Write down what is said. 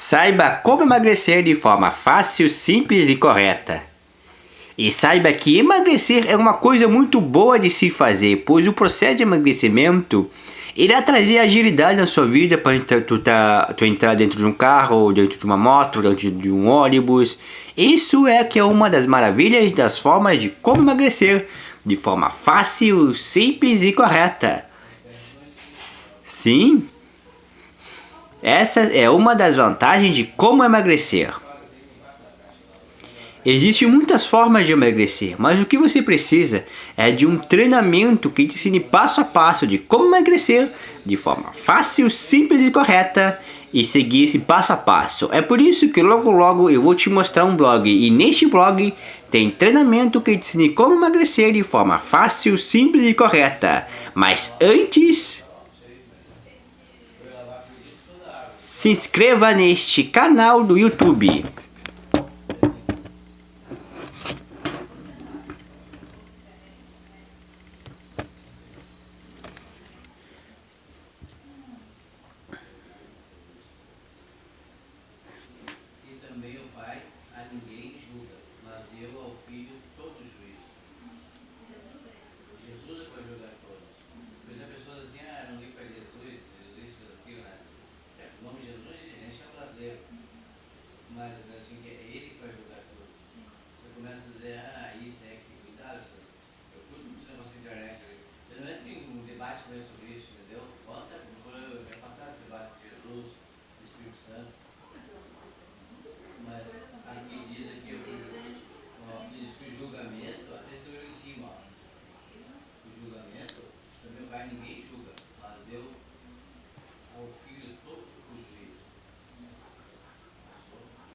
Saiba como emagrecer de forma fácil, simples e correta. E saiba que emagrecer é uma coisa muito boa de se fazer, pois o processo de emagrecimento irá trazer agilidade na sua vida para tu, tá, tu entrar dentro de um carro, dentro de uma moto, dentro de um ônibus. Isso é que é uma das maravilhas das formas de como emagrecer de forma fácil, simples e correta. Sim, essa é uma das vantagens de como emagrecer. Existem muitas formas de emagrecer, mas o que você precisa é de um treinamento que te ensine passo a passo de como emagrecer de forma fácil, simples e correta e seguir esse passo a passo. É por isso que logo logo eu vou te mostrar um blog e neste blog tem treinamento que te ensine como emagrecer de forma fácil, simples e correta. Mas antes se inscreva neste canal do YouTube. E também o Pai a ninguém julga, mas deu ao mais assim, que é ele que vai julgar tudo. Você começa a dizer, ah, isso é, é, né? é que cuidado, eu tudo isso você nossa internet. Eu não entro em um debate com sobre isso, entendeu? Volta, é passado o debate de Jesus, do Espírito Santo. Mas aqui diz aqui, ó, diz que o julgamento, até estou em cima, ó. o julgamento também vai ninguém